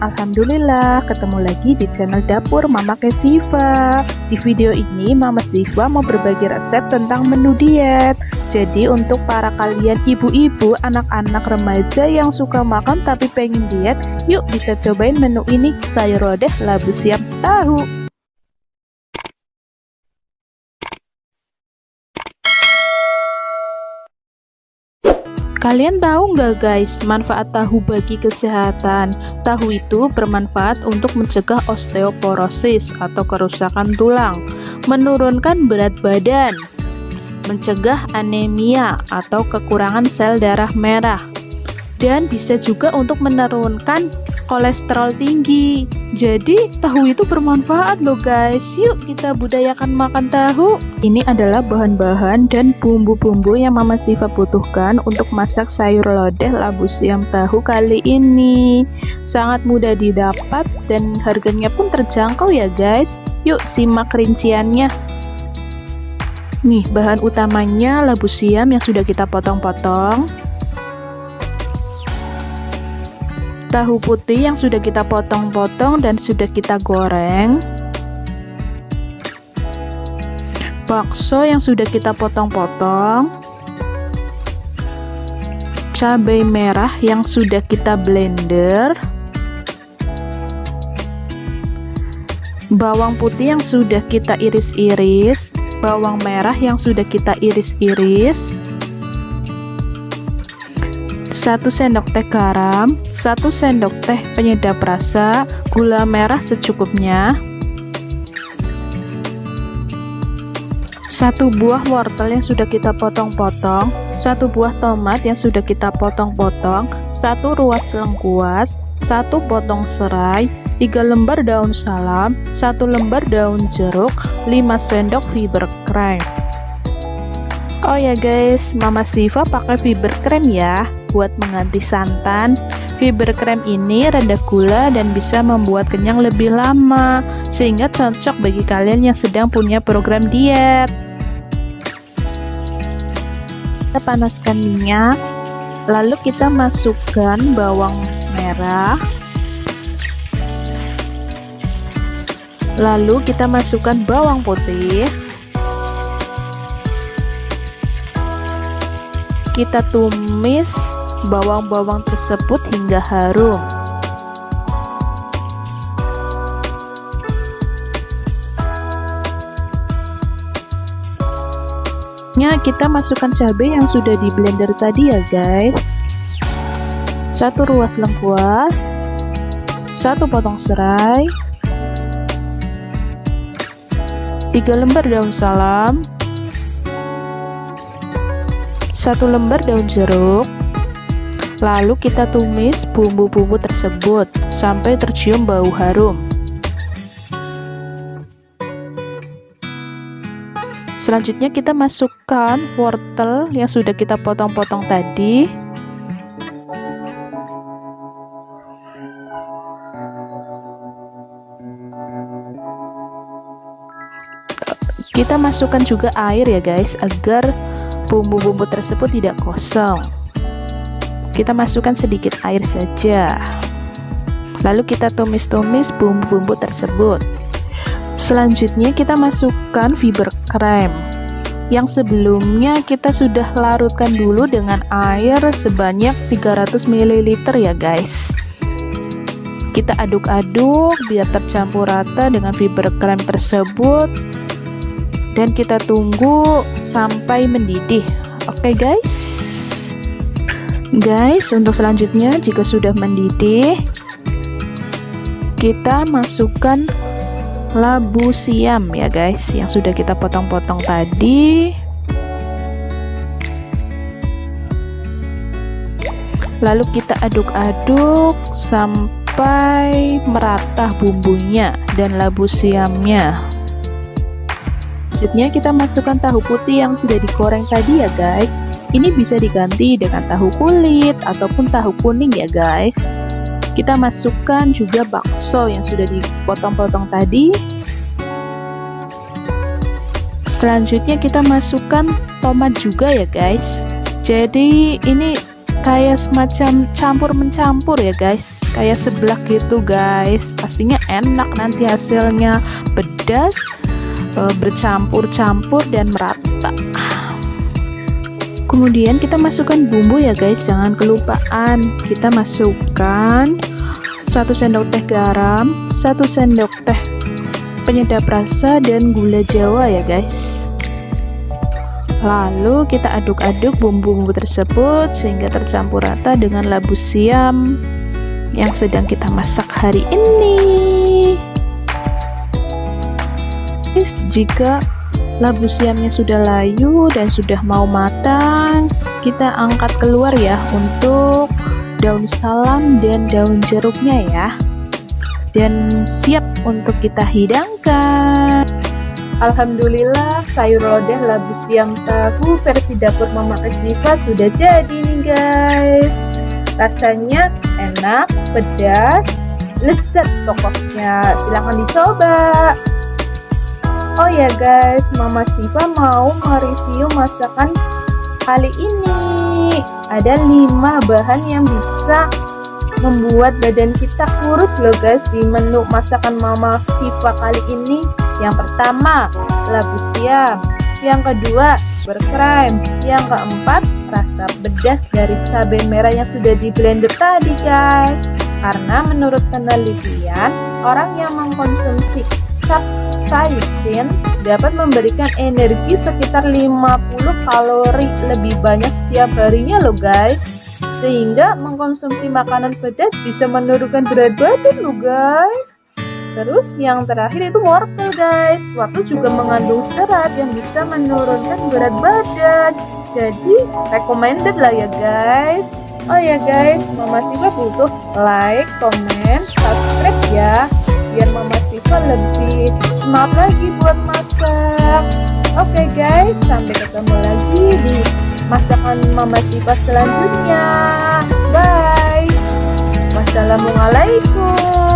Alhamdulillah, ketemu lagi di channel dapur Mama Kesiva. Di video ini Mama Siva mau berbagi resep tentang menu diet. Jadi untuk para kalian ibu-ibu, anak-anak remaja yang suka makan tapi pengen diet, yuk bisa cobain menu ini sayur lodeh labu siam tahu. Kalian tahu nggak guys manfaat tahu bagi kesehatan? Tahu itu bermanfaat untuk mencegah osteoporosis atau kerusakan tulang, menurunkan berat badan, mencegah anemia atau kekurangan sel darah merah, dan bisa juga untuk menurunkan kolesterol tinggi. Jadi tahu itu bermanfaat loh guys. Yuk kita budayakan makan tahu. Ini adalah bahan-bahan dan bumbu-bumbu yang Mama Siva butuhkan untuk masak sayur lodeh labu siam tahu kali ini. Sangat mudah didapat dan harganya pun terjangkau ya guys. Yuk simak rinciannya. Nih, bahan utamanya labu siam yang sudah kita potong-potong. Tahu putih yang sudah kita potong-potong dan sudah kita goreng. Bakso yang sudah kita potong-potong. Cabai merah yang sudah kita blender. Bawang putih yang sudah kita iris-iris. Bawang merah yang sudah kita iris-iris 1 sendok teh garam, 1 sendok teh penyedap rasa, gula merah secukupnya, 1 buah wortel yang sudah kita potong-potong, 1 buah tomat yang sudah kita potong-potong, 1 ruas lengkuas, 1 potong serai, 3 lembar daun salam, 1 lembar daun jeruk, 5 sendok fiber cream. Oh ya guys, Mama Siva pakai fiber cream ya buat mengganti santan. Fiber krem ini rendah gula dan bisa membuat kenyang lebih lama, sehingga cocok bagi kalian yang sedang punya program diet. Kita panaskan minyak, lalu kita masukkan bawang merah, lalu kita masukkan bawang putih, kita tumis bawang-bawang tersebut hingga harum. Ya, kita masukkan cabai yang sudah di blender tadi ya guys. Satu ruas lengkuas, satu potong serai, tiga lembar daun salam, satu lembar daun jeruk, Lalu kita tumis bumbu-bumbu tersebut sampai tercium bau harum. Selanjutnya kita masukkan wortel yang sudah kita potong-potong tadi. Kita masukkan juga air ya guys agar bumbu-bumbu tersebut tidak kosong kita masukkan sedikit air saja. Lalu kita tumis-tumis bumbu-bumbu tersebut. Selanjutnya kita masukkan fiber krem. Yang sebelumnya kita sudah larutkan dulu dengan air sebanyak 300 ml ya guys. Kita aduk-aduk biar tercampur rata dengan fiber krem tersebut. Dan kita tunggu sampai mendidih. Oke okay guys Guys, untuk selanjutnya jika sudah mendidih, kita masukkan labu siam ya guys, yang sudah kita potong-potong tadi. Lalu kita aduk-aduk sampai merata bumbunya dan labu siamnya. Selanjutnya kita masukkan tahu putih yang sudah digoreng tadi ya guys ini bisa diganti dengan tahu kulit ataupun tahu kuning ya guys. Kita masukkan juga bakso yang sudah dipotong-potong tadi. Selanjutnya kita masukkan tomat juga ya guys. Jadi ini kayak semacam campur mencampur ya guys kayak seblak gitu guys pastinya enak nanti hasilnya pedas e, bercampur-campur dan merata kemudian kita masukkan bumbu ya guys. Jangan kelupaan. Kita masukkan 1 sendok teh garam 1 sendok teh penyedap rasa dan gula jawa ya guys. Lalu kita aduk-aduk bumbu-bumbu tersebut sehingga tercampur rata dengan labu siam yang sedang kita masak hari ini. Jika labu siamnya sudah layu dan sudah mau matang, kita angkat keluar ya untuk daun salam dan daun jeruknya ya. Dan siap untuk kita hidangkan. Alhamdulillah sayur lodeh labu siam tahu versi dapur Mama Asifa sudah jadi nih guys. Rasanya enak, pedas, lezat pokoknya. Silahkan dicoba. Oh ya guys, Mama Siva mau mereview masakan kali ini. Ada 5 bahan yang bisa membuat badan kita kurus loh guys di menu masakan Mama Siva kali ini. Yang pertama, labu siam. Yang kedua, berkrem. Yang keempat, rasa pedas dari cabai merah yang sudah di blender tadi guys karena menurut penelitian orang yang mengkonsumsi capsaicin dapat memberikan energi sekitar 50 kalori lebih banyak setiap harinya loh guys. Sehingga mengkonsumsi makanan pedas bisa menurunkan berat badan loh guys. Terus yang terakhir itu wortel guys. Wortel juga mengandung serat yang bisa menurunkan berat badan. Jadi recommended lah ya guys. Oh ya guys. Mama Siva butuh like, comment, subscribe ya biar Mama Siva lebih semangat lagi buat masak. Oke okay, guys sampai ketemu lagi di masakan Mama Siva selanjutnya. Bye. Wassalamualaikum